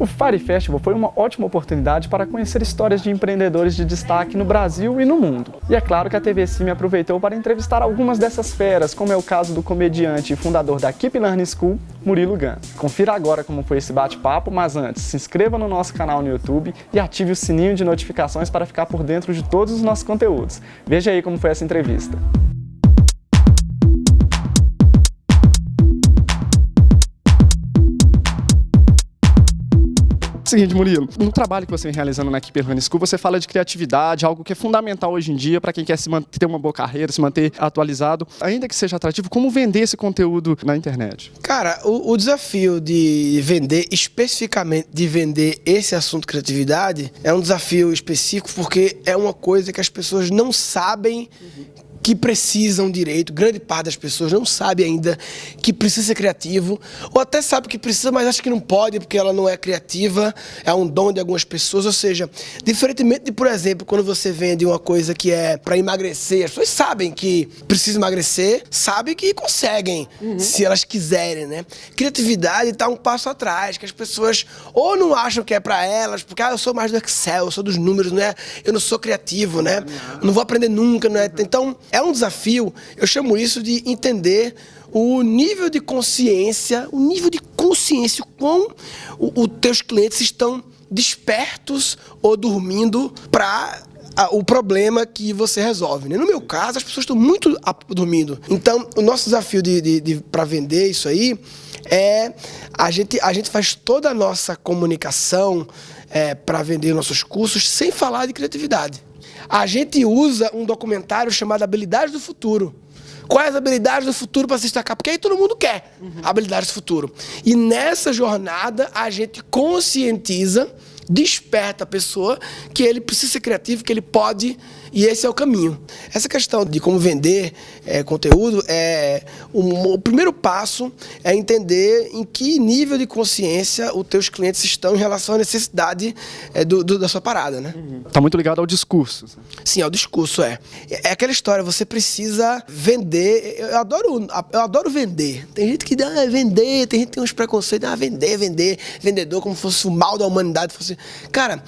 O Fire Festival foi uma ótima oportunidade para conhecer histórias de empreendedores de destaque no Brasil e no mundo. E é claro que a TV Sim aproveitou para entrevistar algumas dessas feras, como é o caso do comediante e fundador da Keep Learning School, Murilo Gun. Confira agora como foi esse bate-papo, mas antes, se inscreva no nosso canal no YouTube e ative o sininho de notificações para ficar por dentro de todos os nossos conteúdos. Veja aí como foi essa entrevista. Seguinte, Murilo, no trabalho que você vem realizando na Keeper Running School, você fala de criatividade, algo que é fundamental hoje em dia para quem quer se manter, ter uma boa carreira, se manter atualizado, ainda que seja atrativo, como vender esse conteúdo na internet? Cara, o, o desafio de vender, especificamente de vender esse assunto criatividade, é um desafio específico porque é uma coisa que as pessoas não sabem uhum que precisam direito, grande parte das pessoas não sabe ainda que precisa ser criativo, ou até sabe que precisa, mas acha que não pode porque ela não é criativa, é um dom de algumas pessoas, ou seja, diferentemente de, por exemplo, quando você vende uma coisa que é para emagrecer, as pessoas sabem que precisa emagrecer, sabem que conseguem, uhum. se elas quiserem, né? Criatividade está um passo atrás, que as pessoas ou não acham que é para elas, porque ah, eu sou mais do Excel, eu sou dos números, né? Eu não sou criativo, né? Não vou aprender nunca, né? Então, é um desafio, eu chamo isso de entender o nível de consciência, o nível de consciência, quão os teus clientes estão despertos ou dormindo para o problema que você resolve. Né? No meu caso, as pessoas estão muito dormindo. Então, o nosso desafio de, de, de para vender isso aí é a gente, a gente faz toda a nossa comunicação é, para vender nossos cursos sem falar de criatividade. A gente usa um documentário chamado Habilidades do Futuro. Quais habilidades do futuro para se destacar? Porque aí todo mundo quer uhum. habilidades do futuro. E nessa jornada a gente conscientiza, desperta a pessoa que ele precisa ser criativo, que ele pode e esse é o caminho. Essa questão de como vender é, conteúdo, é o, o, primeiro passo é entender em que nível de consciência os teus clientes estão em relação à necessidade é, do, do, da sua parada. Né? Está muito ligado ao discurso. Sim, ao discurso, é. É aquela história, você precisa vender. Eu adoro, eu adoro vender. Tem gente que dá ah, vender, tem gente que tem uns preconceitos, ah, vender, vender, vendedor, como se fosse o mal da humanidade. Fosse... Cara,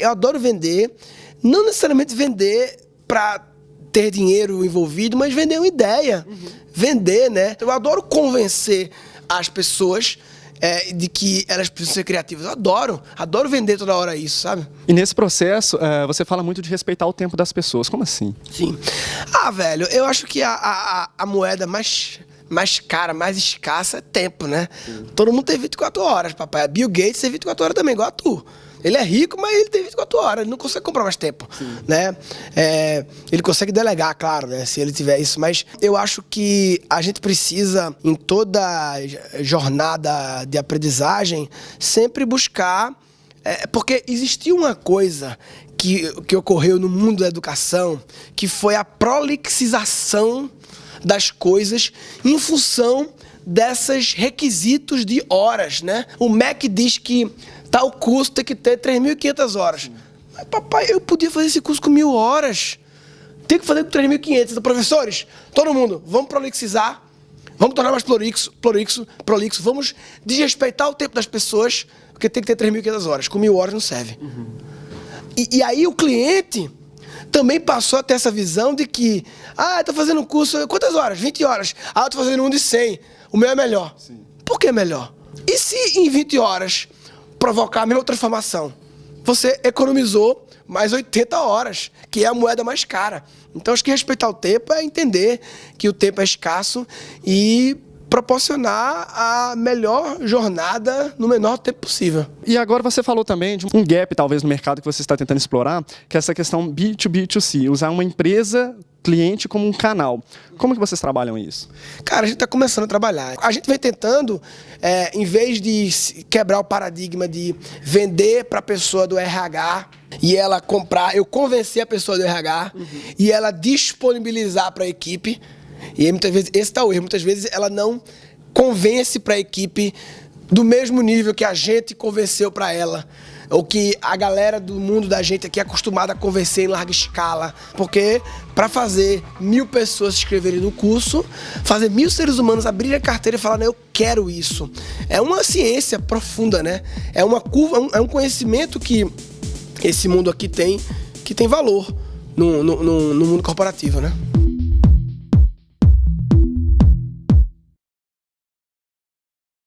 eu adoro vender não necessariamente vender para ter dinheiro envolvido, mas vender uma ideia. Uhum. Vender, né? Eu adoro convencer as pessoas é, de que elas precisam ser criativas. Eu adoro, adoro vender toda hora isso, sabe? E nesse processo, é, você fala muito de respeitar o tempo das pessoas. Como assim? Sim. Ah, velho, eu acho que a, a, a moeda mais mais cara, mais escassa é tempo, né? Sim. Todo mundo tem 24 horas, papai. Bill Gates tem 24 horas também, igual a tu. Ele é rico, mas ele tem 24 horas, ele não consegue comprar mais tempo, né? É, ele consegue delegar, claro, né? Se ele tiver isso, mas eu acho que a gente precisa, em toda jornada de aprendizagem, sempre buscar... É, porque existiu uma coisa que, que ocorreu no mundo da educação, que foi a prolixização das coisas em função desses requisitos de horas, né? O MEC diz que Tal curso tem que ter 3.500 horas. Mas, papai, eu podia fazer esse curso com mil horas. Tem que fazer com 3.500. Então, professores, todo mundo, vamos prolixizar. Vamos tornar mais prolixo, prolixo, prolixo. Vamos desrespeitar o tempo das pessoas, porque tem que ter 3.500 horas. Com mil horas não serve. Uhum. E, e aí o cliente também passou a ter essa visão de que, ah, estou fazendo um curso, quantas horas? 20 horas. Ah, estou fazendo um de 100. O meu é melhor. Sim. Por que melhor? E se em 20 horas provocar a mesma transformação. Você economizou mais 80 horas, que é a moeda mais cara. Então, acho que respeitar o tempo é entender que o tempo é escasso e proporcionar a melhor jornada no menor tempo possível. E agora você falou também de um gap, talvez, no mercado que você está tentando explorar, que é essa questão B2B2C, usar uma empresa cliente como um canal. Como que vocês trabalham isso? Cara, a gente está começando a trabalhar. A gente vem tentando, é, em vez de quebrar o paradigma de vender para a pessoa do RH e ela comprar, eu convencer a pessoa do RH uhum. e ela disponibilizar para a equipe. E aí, muitas vezes, esse está o erro, muitas vezes ela não convence para a equipe do mesmo nível que a gente convenceu para ela ou que a galera do mundo da gente aqui é acostumada a convencer em larga escala. Porque para fazer mil pessoas se inscreverem no curso, fazer mil seres humanos abrirem a carteira e falar, eu quero isso. É uma ciência profunda, né? É uma curva, é um conhecimento que esse mundo aqui tem, que tem valor no, no, no, no mundo corporativo, né?